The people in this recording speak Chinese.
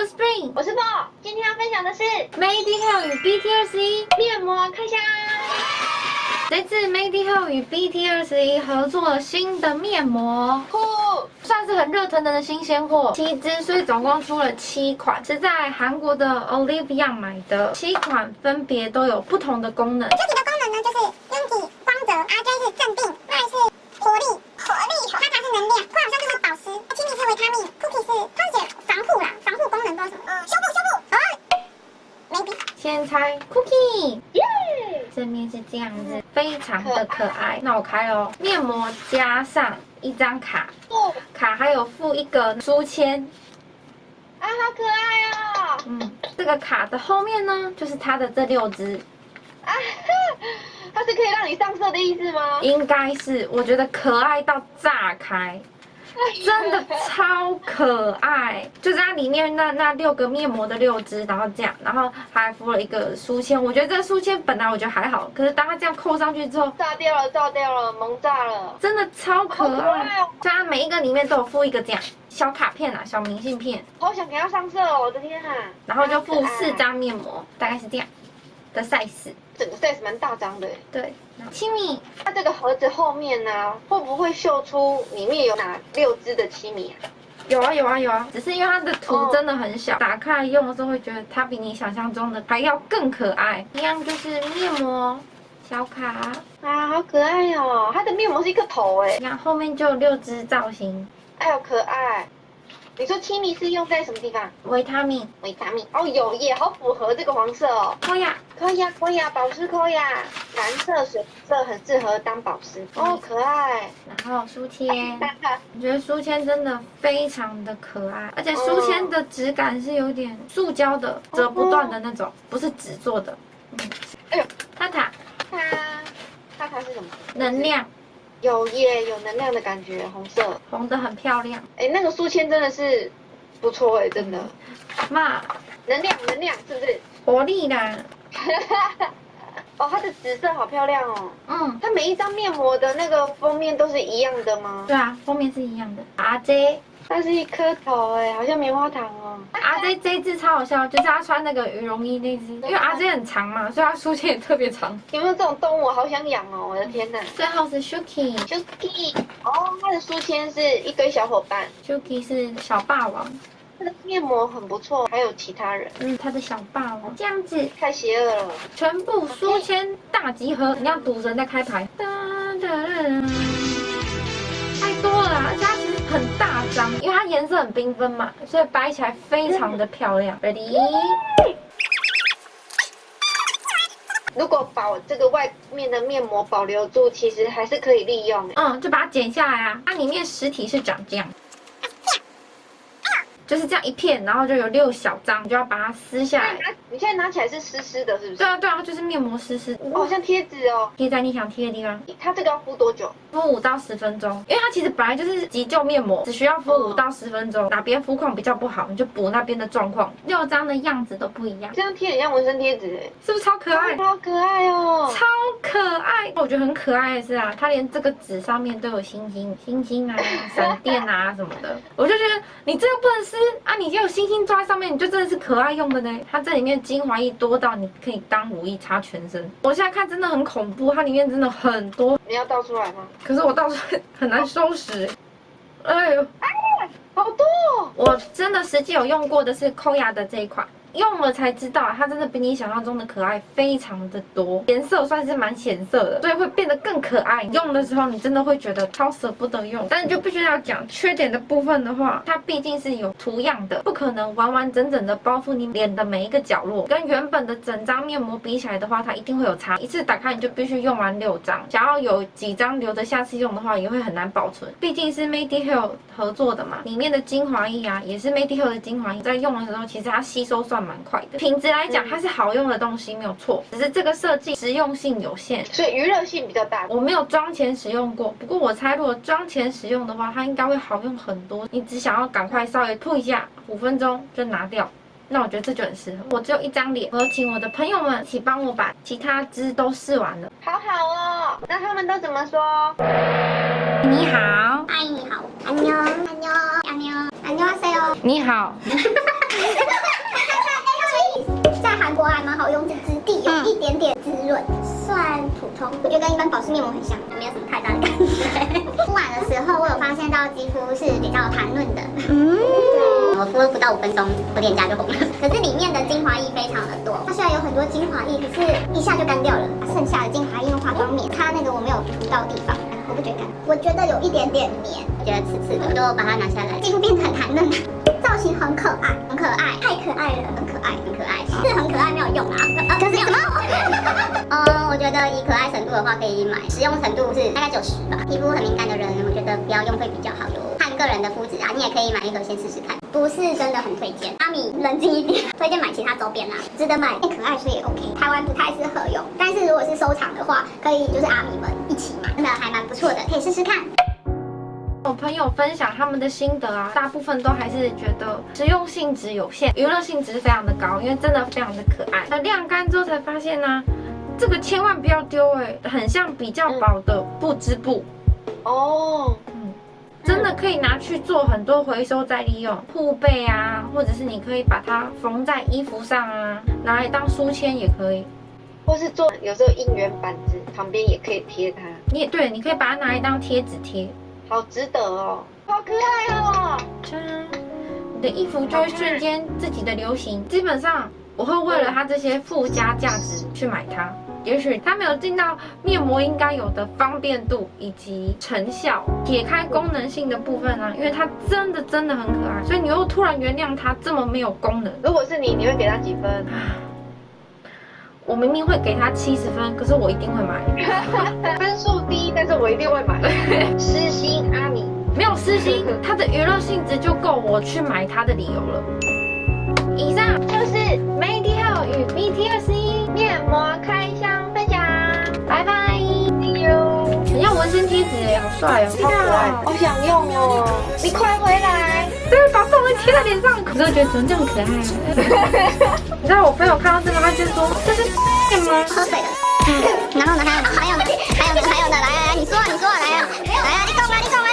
是 Spring，我是 b o 今天要分享的是 Medical 与 BT21 面膜开箱。这次 Medical 与 BT21 合作了新的面膜，酷，算是很热腾腾的新鲜货。七支，所以总共出了七款，是在韩国的 Olivia 买的。七款分别都有不同的功能。具体的功能呢，就是先猜 Cookie，耶！正面是这样子，非常的可爱。那我开喽，面膜加上一张卡，哦，卡还有附一个书签。啊，好可爱哦！嗯，这个卡的后面呢，就是它的这六支，啊，它是可以让你上色的意思吗？应该是我觉得可爱到炸开。真的超可爱，就是它里面那那六个面膜的六支，然后这样，然后还附了一个书签。我觉得这个书签本来我觉得还好，可是当它这样扣上去之后，炸掉了，炸掉了，萌炸了！真的超可爱它每一个里面都有附一个这样小卡片啊，小明信片，好想给它上色哦！我的天啊！然后就附四，张面膜，大概是这样的 size。整个 size 蛮大张的耶。对，七米它这个盒子后面呢、会不会秀出里面有哪六只的七米啊？有啊有啊有啊，只是因为它的图哦真的很小，打开来用的时候会觉得它比你想象中的还要更可爱。一样就是面膜小卡，啊，好可爱哦！它的面膜是一个头哎你，看后面就有六只造型，哎呦可爱。你说七米是用在什么地方？维他命、维他命。哦，有耶，好符合这个黄色哦。可以啊，可以啊，可以啊，保湿可以啊，蓝色、水色很适合当保湿。哦，可爱。然后书签。我觉得书签真的非常的可爱，而且书签的质感是有点塑胶的，折不断的那种，不是纸做的。嗯，哎呦，塔塔它它它是什么？能量有耶，有能量的感觉，红色。红的很漂亮，哎，那个书签真的是不错哎，真的。嘛能量能量是不是？活力啦，哦，它的紫色好漂亮哦。嗯，它每一张面膜的那个封面都是一样的吗？对啊，封面是一样的。RJ 它是一颗头哎，好像棉花糖哦。RJ 这一只超好笑，就是他穿那个羽绒衣那只，因为阿 J 很长嘛，所以他书签也特别长。有没有这种动物？我好想养哦！我的天哪。最后是 Shuki。Shuki，哦，它的书签是一堆小伙伴，Shuki 是小霸王，它的面膜很不错，还有其他人，嗯，他的小霸王这样子，太邪恶了。全部书签大集合，你要赌神在开牌，哒哒哒颜色很缤纷嘛，所以摆起来非常的漂亮。Ready？如果把我这个外面的面膜保留住，其实还是可以利用的。嗯，就把它剪下来啊，它里面实体是长这样。就是这样一片，然后就有六小张，你就要把它撕下来。你现在拿起来是湿湿的，是不是？对啊，对啊，就是面膜湿湿，哦，好像贴纸哦。贴在你想贴的地方。它这个要敷多久？敷五到十分钟，因为它其实本来就是急救面膜，只需要敷五到十分钟。哪边肤况比较不好，你就补那边的状况。六张的样子都不一样，这样贴很像纹身贴纸哎，是不是超可爱？超可爱哦。超可爱！我觉得很可爱的是啊，它连这个纸上面都有星星、星星啊、闪电啊什么的，我就觉得你这个不能撕啊，你就有星星抓在上面，你就真的是可爱用的呢。它这里面精华液多到你可以当乳液擦全身。我现在看真的很恐怖，它里面真的很多，你要倒出来吗？可是我倒出来很难收拾。哎呦，好多哦。我真的实际有用过的是抠牙的这一款。用了才知道，它真的比你想象中的可爱非常的多，颜色算是蛮显色的，所以会变得更可爱。用的时候你真的会觉得超舍不得用，但是就必须要讲缺点的部分的话，它毕竟是有图样的，不可能完完整整的包覆你脸的每一个角落，跟原本的整张面膜比起来的话，它一定会有差。一次打开你就必须用完六张，想要有几张留着下次用的话，也会很难保存。毕竟是 Mediheal 合作的嘛，里面的精华液啊，也是 Mediheal 的精华液，在用的时候其实它吸收算蛮快的，品质来讲，它是好用的东西没有错，只是这个设计实用性有限，所以娱乐性比较大。我没有妆前使用过，不过我猜如果妆前使用的话，它应该会好用很多。你只想要赶快稍微碰一下，五分钟就拿掉，那我觉得这就很适合。我只有一张脸，我请我的朋友们一起帮我把其他支都试完了，好好哦。那他们都怎么说？你好，你好，安妮，安妮，安妮，安妮，安妮，你好。润，算普通。我觉得跟一般保湿面膜很像，没有什么太大的感觉。敷完的时候，我有发现到肌肤是比较弹润的。嗯，对，我敷了不到五分钟，我脸颊就红了。可是里面的精华液非常的多，它虽然有很多精华液，可是一下就干掉了。剩下的精华液用化妆棉，它那个我没有涂到地方，我不觉得干。我觉得有一点点黏，我觉得刺刺的，我就把它拿下来，肌肤变得很弹润。很可爱，很可爱，太可爱了，很可爱，很可爱，是很可爱没有用啊，呃，可是什么？呃，我觉得以可爱程度的话可以买，使用程度是大概九十吧。皮肤很敏感的人，我觉得不要用会比较好哟，看个人的肤质啊，你也可以买一盒先试试看，不是真的很推荐。阿米冷静一点，推荐买其他周边啦，值得买，可爱所以也 OK。台湾不太适合用，但是如果是收藏的话，可以就是阿米们一起买，真的还蛮不错的，可以试试看。我朋友分享他们的心得啊，大部分都还是觉得实用性质有限，娱乐性质非常的高，因为真的非常的可爱。那晾干之后才发现呢，这个千万不要丢哎，很像比较薄的布织布哦，嗯，真的可以拿去做很多回收再利用，护背啊，或者是你可以把它缝在衣服上啊，拿来当书签也可以。或是做有时候应援板子旁边也可以贴它，你也对，你可以把它拿来当贴纸贴。好值得哦，好可爱哦！真，你的衣服就会瞬间自己的流行。基本上我会为了它这些附加价值去买它。也许它没有进到面膜应该有的方便度以及成效，解开功能性的部分啊，因为它真的真的很可爱，所以你又突然原谅它这么没有功能。如果是你，你会给它几分？我明明会给他七十分，可是我一定会买。分数低，但是我一定会买。私心阿米没有私心，它的娱乐性质就够我去买它的理由了。以上就是媒体后与 BTS 面膜开箱分享，拜拜。See you。很像纹身贴纸哎，好帅哦，好可爱，好想用哦。你快回来，直接把粽子贴在脸上，可是我觉得怎么这么可爱、啊？你知道我朋友看到这个，他就说这是 什么？喝水的。然后呢？还有呢？还有呢？还有呢？还有呢？来来来，你说，你说，来呀，来呀，你干嘛？你干嘛？